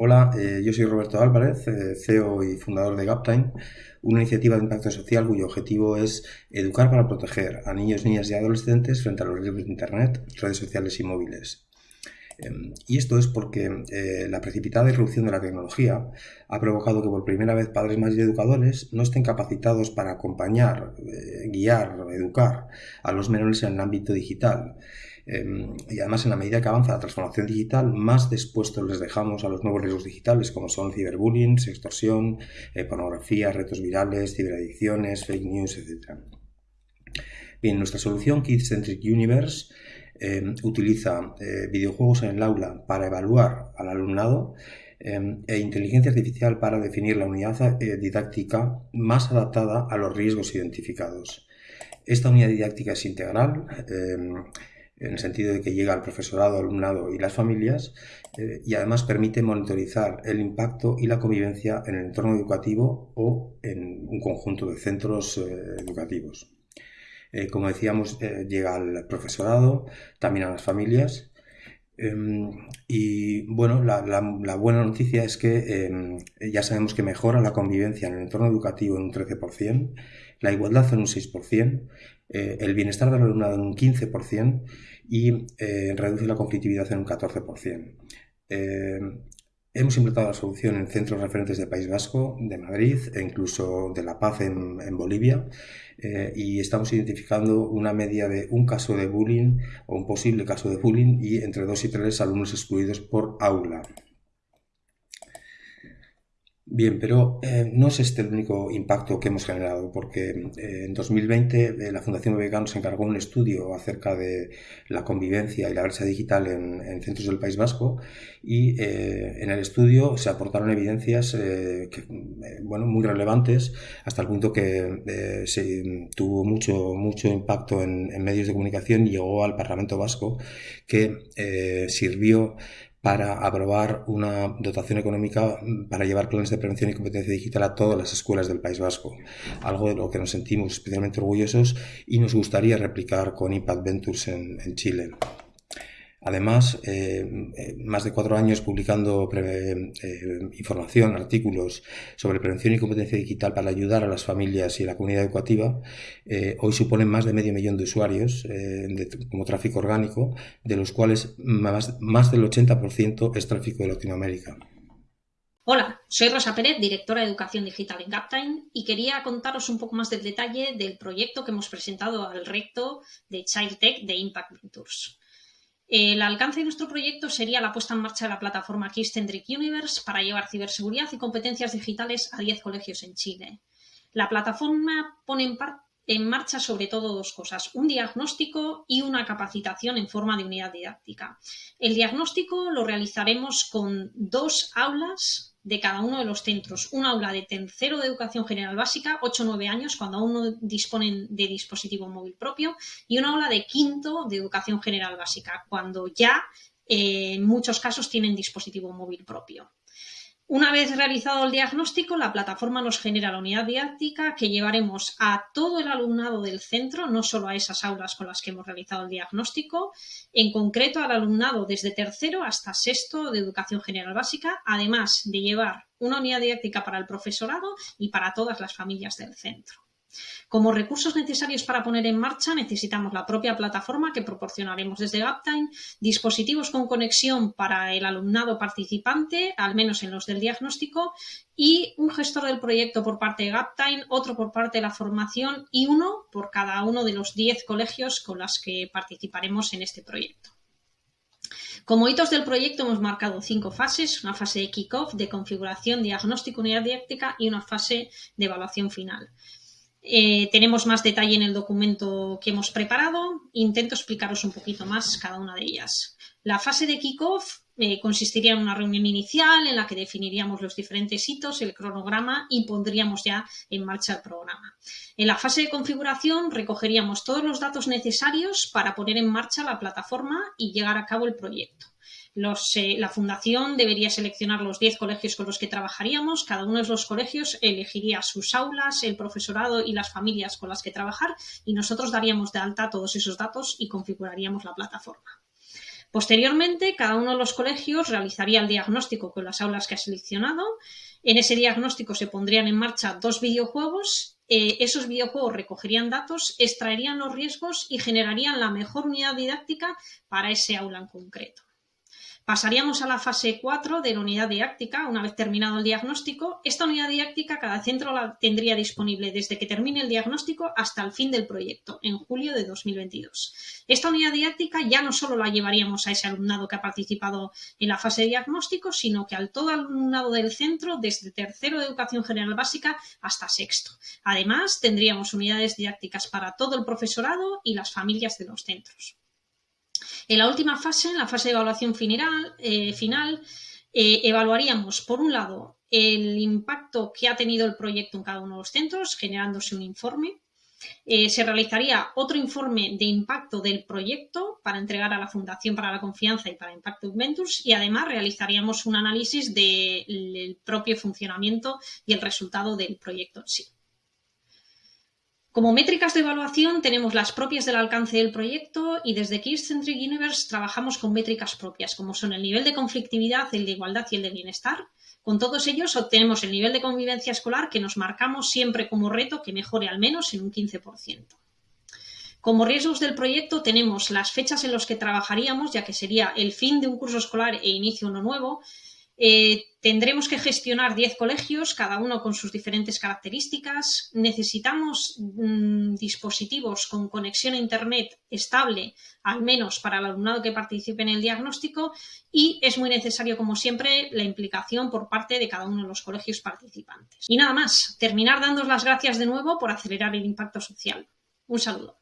Hola, eh, yo soy Roberto Álvarez, eh, CEO y fundador de Gaptime, una iniciativa de impacto social cuyo objetivo es educar para proteger a niños, niñas y adolescentes frente a los riesgos de Internet, redes sociales y móviles. Em, y esto es porque eh, la precipitada irrupción de la tecnología ha provocado que por primera vez padres más educadores no estén capacitados para acompañar, guiar, educar a los menores en el ámbito digital. Em, y además, en la medida que avanza la transformación digital, más dispuestos les dejamos a los nuevos riesgos digitales, como son ciberbullying, extorsión, eh, pornografía, retos virales, ciberadicciones, fake news, etc. Bien, nuestra solución Kids Centric Universe em, utiliza eh, videojuegos en el aula para evaluar al alumnado em, e inteligencia artificial para definir la unidad eh, didáctica más adaptada a los riesgos identificados. Esta unidad didáctica es integral en el sentido de que llega al profesorado, alumnado y las familias, eh, y además permite monitorizar el impacto y la convivencia en el entorno educativo o en un conjunto de centros eh, educativos. Eh, como decíamos, llega al profesorado, también a las familias. Em, y bueno, la, buena noticia es que em, ya sabemos que mejora la convivencia en el entorno educativo en un 13%, la igualdad en un 6%, el bienestar del alumnado en un 15% y eh, reduce la conflictividad en un 14%. Hemos implementado la solución en centros referentes del País Vasco, de Madrid e incluso de La Paz en, Bolivia eh, y estamos identificando una media de un caso de bullying o un posible caso de bullying y entre dos y tres alumnos excluidos por aula. Bien, pero eh, no es este el único impacto que hemos generado, porque eh, en 2020 eh, la Fundación BBK nos encargó un estudio acerca de la convivencia y la brecha digital en, centros del País Vasco y en el estudio se aportaron evidencias bueno, muy relevantes hasta el punto que se tuvo mucho, mucho impacto en, medios de comunicación y llegó al Parlamento Vasco que sirvió para aprobar una dotación económica para llevar planes de prevención y competencia digital a todas las escuelas del País Vasco, algo de lo que nos sentimos especialmente orgullosos y nos gustaría replicar con Impact Ventures en, Chile. Además, eh, eh, más de cuatro años publicando eh, información, artículos sobre prevención y competencia digital para ayudar a las familias y la comunidad educativa, hoy suponen más de medio millón de usuarios como tráfico orgánico, de los cuales más, más del 80% es tráfico de Latinoamérica. Hola, soy Rosa Pérez, directora de Educación Digital en Captime y quería contaros un poco más del detalle del proyecto que hemos presentado al recto de Child Tech de Impact Ventures. El alcance de nuestro proyecto sería la puesta en marcha de la plataforma Kids-Centric Universe para llevar ciberseguridad y competencias digitales a 10 colegios en Chile. La plataforma pone en, marcha sobre todo dos cosas, un diagnóstico y una capacitación en forma de unidad didáctica. El diagnóstico lo realizaremos con dos aulas de cada uno de los centros. Un aula de tercero de educación general básica, 8 o 9 años, cuando aún no disponen de dispositivo móvil propio, y un aula de quinto de educación general básica, cuando ya eh, en muchos casos tienen dispositivo móvil propio. Una vez realizado el diagnóstico, la plataforma nos genera la unidad didáctica que llevaremos a todo el alumnado del centro, no solo a esas aulas con las que hemos realizado el diagnóstico, en concreto al alumnado desde tercero hasta sexto de educación general básica, además de llevar una unidad didáctica para el profesorado y para todas las familias del centro. Como recursos necesarios para poner en marcha necesitamos la propia plataforma que proporcionaremos desde Gaptime, dispositivos con conexión para el alumnado participante, al menos en los del diagnóstico, y un gestor del proyecto por parte de Gaptime, otro por parte de la formación y uno por cada uno de los 10 colegios con los que participaremos en este proyecto. Como hitos del proyecto hemos marcado cinco fases, una fase de kick-off, de configuración, diagnóstico, unidad didáctica y una fase de evaluación final. Eh, tenemos más detalle en el documento que hemos preparado. Intento explicaros un poquito más cada una de ellas. La fase de kickoff eh, consistiría en una reunión inicial en la que definiríamos los diferentes hitos, el cronograma y pondríamos ya en marcha el programa. En la fase de configuración recogeríamos todos los datos necesarios para poner en marcha la plataforma y llegar a cabo el proyecto. Eh, la fundación debería seleccionar los 10 colegios con los que trabajaríamos. Cada uno de los colegios elegiría sus aulas, el profesorado y las familias con las que trabajar y nosotros daríamos de alta todos esos datos y configuraríamos la plataforma. Posteriormente, cada uno de los colegios realizaría el diagnóstico con las aulas que ha seleccionado. En ese diagnóstico se pondrían en marcha dos videojuegos. Eh, esos videojuegos recogerían datos, extraerían los riesgos y generarían la mejor unidad didáctica para ese aula en concreto. Pasaríamos a la fase 4 de la unidad didáctica. Una vez terminado el diagnóstico, esta unidad didáctica cada centro la tendría disponible desde que termine el diagnóstico hasta el fin del proyecto, en julio de 2022. Esta unidad didáctica ya no solo la llevaríamos a ese alumnado que ha participado en la fase de diagnóstico, sino que al todo alumnado del centro, desde tercero de educación general básica hasta sexto. Además, tendríamos unidades didácticas para todo el profesorado y las familias de los centros. En la última fase, en la fase de evaluación final, eh, final eh, evaluaríamos, por un lado, el impacto que ha tenido el proyecto en cada uno de los centros, generándose un informe. Eh, se realizaría otro informe de impacto del proyecto para entregar a la Fundación para la Confianza y para Impact Ventures y además realizaríamos un análisis del propio funcionamiento y el resultado del proyecto en sí. Como métricas de evaluación tenemos las propias del alcance del proyecto y desde Centric Universe trabajamos con métricas propias, como son el nivel de conflictividad, el de igualdad y el de bienestar. Con todos ellos obtenemos el nivel de convivencia escolar que nos marcamos siempre como reto que mejore al menos en un 15%. Como riesgos del proyecto tenemos las fechas en las que trabajaríamos, ya que sería el fin de un curso escolar e inicio uno nuevo, eh, tendremos que gestionar 10 colegios, cada uno con sus diferentes características. Necesitamos mm, dispositivos con conexión a Internet estable, al menos para el alumnado que participe en el diagnóstico, y es muy necesario, como siempre, la implicación por parte de cada uno de los colegios participantes. Y nada más, terminar dando las gracias de nuevo por acelerar el impacto social. Un saludo.